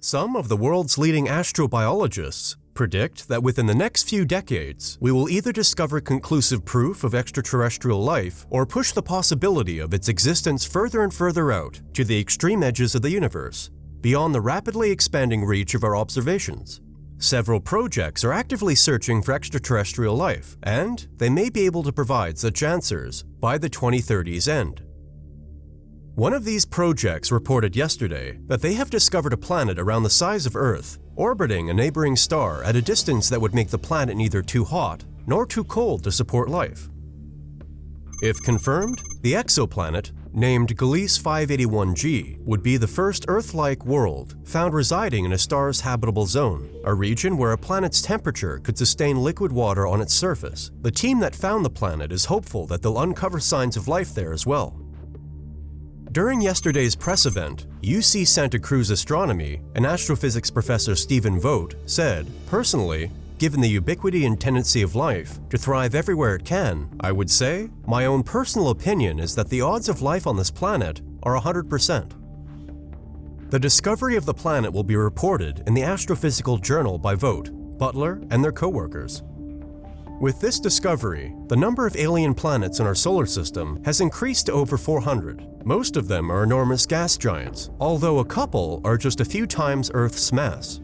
Some of the world's leading astrobiologists predict that within the next few decades, we will either discover conclusive proof of extraterrestrial life or push the possibility of its existence further and further out to the extreme edges of the universe, beyond the rapidly expanding reach of our observations. Several projects are actively searching for extraterrestrial life, and they may be able to provide such answers by the 2030s end. One of these projects reported yesterday that they have discovered a planet around the size of Earth, orbiting a neighboring star at a distance that would make the planet neither too hot nor too cold to support life. If confirmed, the exoplanet, named Gliese 581g, would be the first Earth-like world found residing in a star's habitable zone, a region where a planet's temperature could sustain liquid water on its surface. The team that found the planet is hopeful that they'll uncover signs of life there as well. During yesterday's press event, UC Santa Cruz Astronomy and astrophysics professor Stephen Vogt said, Personally, given the ubiquity and tendency of life to thrive everywhere it can, I would say, my own personal opinion is that the odds of life on this planet are 100%. The discovery of the planet will be reported in the Astrophysical Journal by Vogt, Butler, and their co-workers. With this discovery, the number of alien planets in our solar system has increased to over 400. Most of them are enormous gas giants, although a couple are just a few times Earth's mass.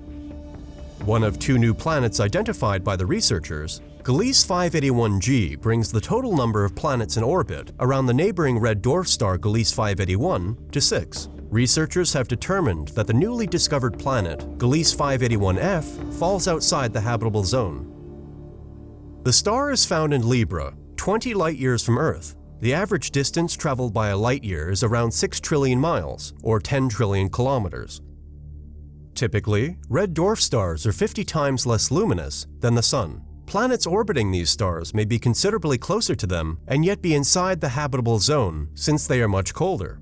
One of two new planets identified by the researchers, Gliese 581g brings the total number of planets in orbit around the neighboring red dwarf star Gliese 581 to six. Researchers have determined that the newly discovered planet, Gliese 581f, falls outside the habitable zone the star is found in Libra, 20 light-years from Earth. The average distance traveled by a light-year is around 6 trillion miles, or 10 trillion kilometers. Typically, red dwarf stars are 50 times less luminous than the Sun. Planets orbiting these stars may be considerably closer to them and yet be inside the habitable zone since they are much colder.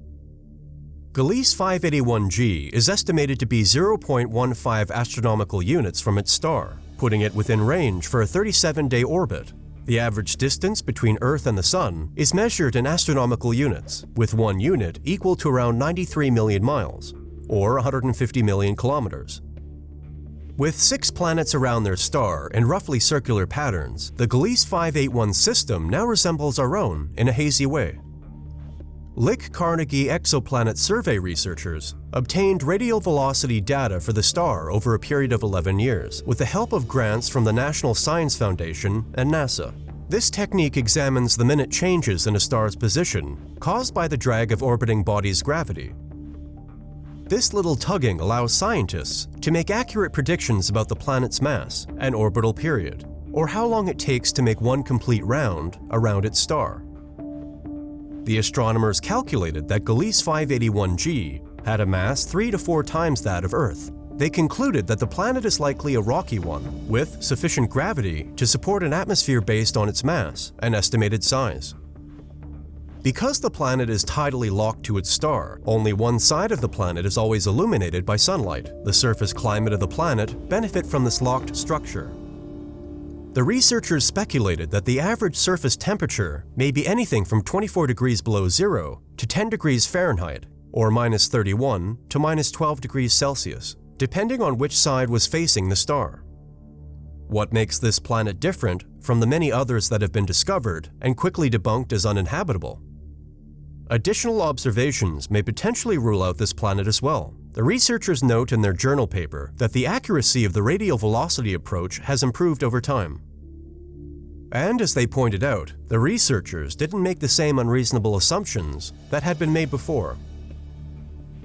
Gliese 581g is estimated to be 0.15 astronomical units from its star, putting it within range for a 37-day orbit. The average distance between Earth and the Sun is measured in astronomical units, with one unit equal to around 93 million miles, or 150 million kilometers. With six planets around their star in roughly circular patterns, the Gliese 581 system now resembles our own in a hazy way. Lick Carnegie Exoplanet Survey researchers obtained radial velocity data for the star over a period of 11 years with the help of grants from the National Science Foundation and NASA. This technique examines the minute changes in a star's position caused by the drag of orbiting bodies' gravity. This little tugging allows scientists to make accurate predictions about the planet's mass and orbital period, or how long it takes to make one complete round around its star. The astronomers calculated that Gliese 581g had a mass three to four times that of Earth. They concluded that the planet is likely a rocky one, with sufficient gravity to support an atmosphere based on its mass and estimated size. Because the planet is tidally locked to its star, only one side of the planet is always illuminated by sunlight. The surface climate of the planet benefit from this locked structure. The researchers speculated that the average surface temperature may be anything from 24 degrees below zero to 10 degrees Fahrenheit, or minus 31 to minus 12 degrees Celsius, depending on which side was facing the star. What makes this planet different from the many others that have been discovered and quickly debunked as uninhabitable? Additional observations may potentially rule out this planet as well. The researchers note in their journal paper that the accuracy of the radial velocity approach has improved over time. And as they pointed out, the researchers didn't make the same unreasonable assumptions that had been made before.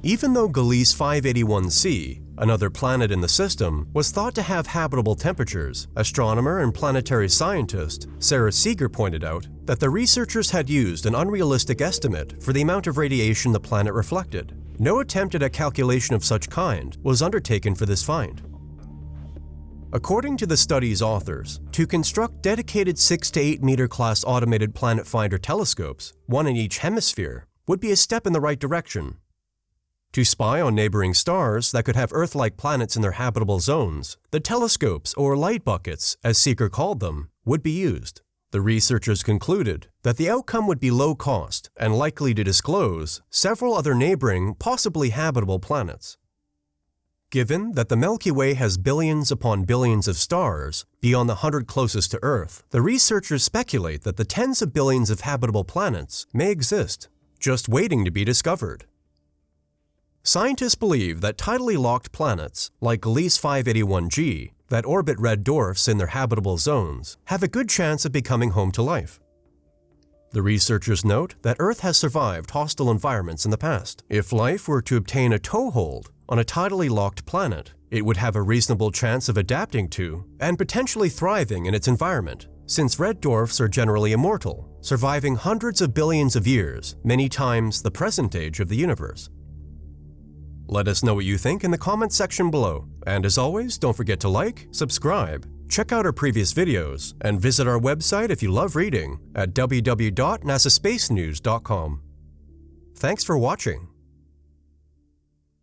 Even though Gliese 581c, another planet in the system, was thought to have habitable temperatures, astronomer and planetary scientist Sara Seager pointed out that the researchers had used an unrealistic estimate for the amount of radiation the planet reflected. No attempt at a calculation of such kind was undertaken for this find. According to the study's authors, to construct dedicated 6 to 8 meter class automated planet finder telescopes, one in each hemisphere, would be a step in the right direction. To spy on neighboring stars that could have Earth-like planets in their habitable zones, the telescopes, or light buckets, as Seager called them, would be used. The researchers concluded that the outcome would be low cost and likely to disclose several other neighboring, possibly habitable planets. Given that the Milky Way has billions upon billions of stars beyond the hundred closest to Earth, the researchers speculate that the tens of billions of habitable planets may exist, just waiting to be discovered. Scientists believe that tidally locked planets, like Gliese 581g, that orbit red dwarfs in their habitable zones, have a good chance of becoming home to life. The researchers note that Earth has survived hostile environments in the past. If life were to obtain a toehold on a tidally locked planet, it would have a reasonable chance of adapting to and potentially thriving in its environment, since red dwarfs are generally immortal, surviving hundreds of billions of years, many times the present age of the universe. Let us know what you think in the comments section below, and as always, don't forget to like, subscribe, check out our previous videos, and visit our website if you love reading at www.nasaspacenews.com. Thanks for watching.